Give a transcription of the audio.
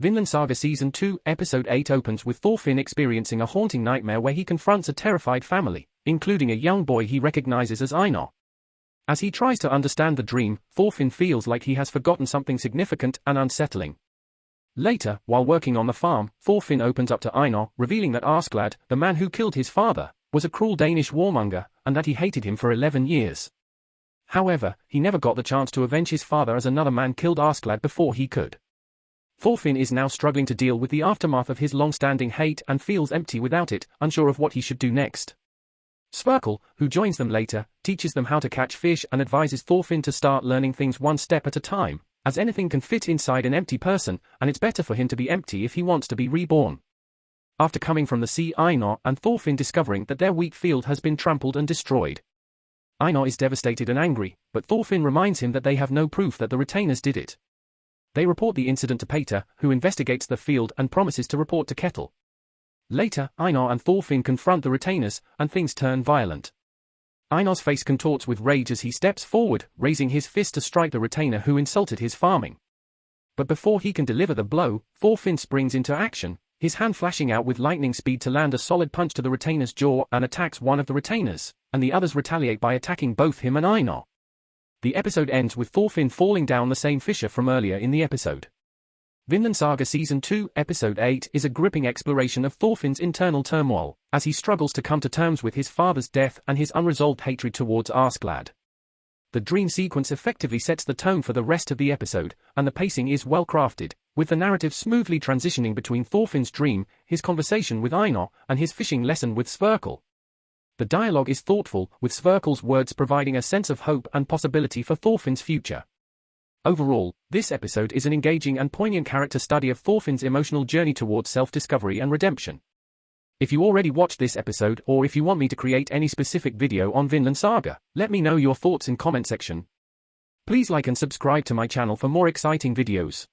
Vinland Saga Season 2, Episode 8 opens with Thorfinn experiencing a haunting nightmare where he confronts a terrified family, including a young boy he recognizes as Einar. As he tries to understand the dream, Thorfinn feels like he has forgotten something significant and unsettling. Later, while working on the farm, Thorfinn opens up to Einar, revealing that Askeladd, the man who killed his father, was a cruel Danish warmonger, and that he hated him for 11 years. However, he never got the chance to avenge his father as another man killed Askeladd before he could. Thorfinn is now struggling to deal with the aftermath of his long-standing hate and feels empty without it, unsure of what he should do next. Sverkel, who joins them later, teaches them how to catch fish and advises Thorfinn to start learning things one step at a time, as anything can fit inside an empty person, and it's better for him to be empty if he wants to be reborn. After coming from the sea Einar and Thorfinn discovering that their wheat field has been trampled and destroyed. Einar is devastated and angry, but Thorfinn reminds him that they have no proof that the retainers did it. They report the incident to Pater, who investigates the field and promises to report to Ketil. Later, Einar and Thorfinn confront the retainers, and things turn violent. Einar's face contorts with rage as he steps forward, raising his fist to strike the retainer who insulted his farming. But before he can deliver the blow, Thorfinn springs into action, his hand flashing out with lightning speed to land a solid punch to the retainer's jaw and attacks one of the retainers, and the others retaliate by attacking both him and Einar. The episode ends with Thorfinn falling down the same fissure from earlier in the episode. Vinland Saga Season 2, Episode 8 is a gripping exploration of Thorfinn's internal turmoil, as he struggles to come to terms with his father's death and his unresolved hatred towards Askeladd. The dream sequence effectively sets the tone for the rest of the episode, and the pacing is well crafted, with the narrative smoothly transitioning between Thorfinn's dream, his conversation with Einar, and his fishing lesson with Sverkel. The dialogue is thoughtful, with Sverkel's words providing a sense of hope and possibility for Thorfinn's future. Overall, this episode is an engaging and poignant character study of Thorfinn's emotional journey towards self-discovery and redemption. If you already watched this episode or if you want me to create any specific video on Vinland Saga, let me know your thoughts in comment section. Please like and subscribe to my channel for more exciting videos.